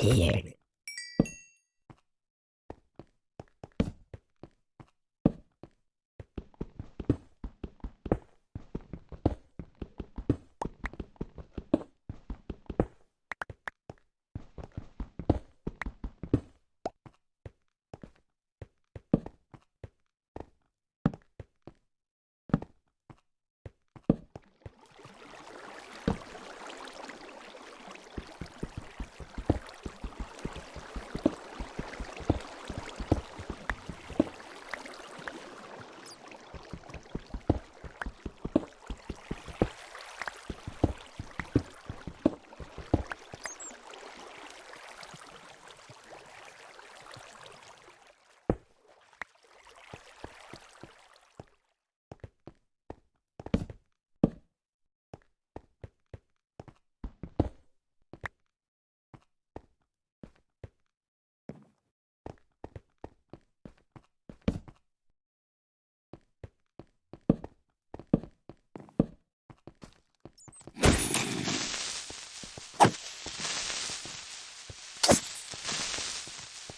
Here.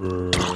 Yeah.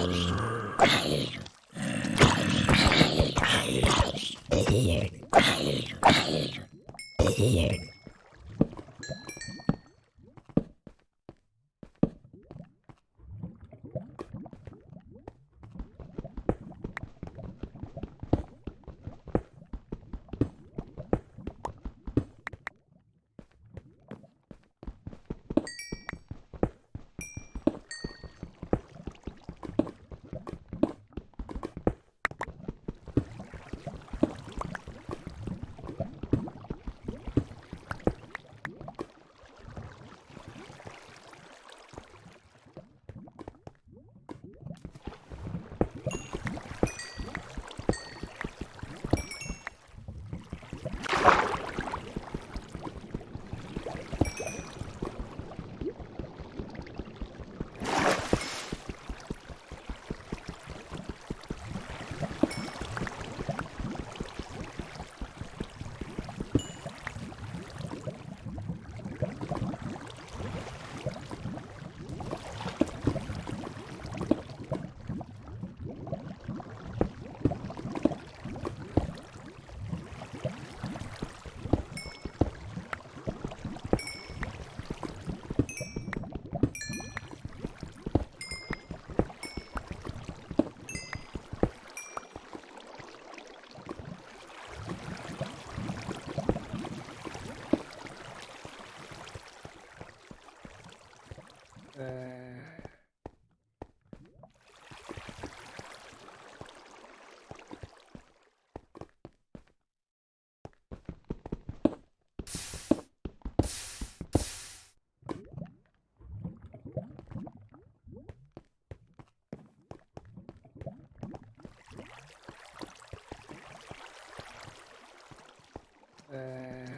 Uh,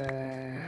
uh.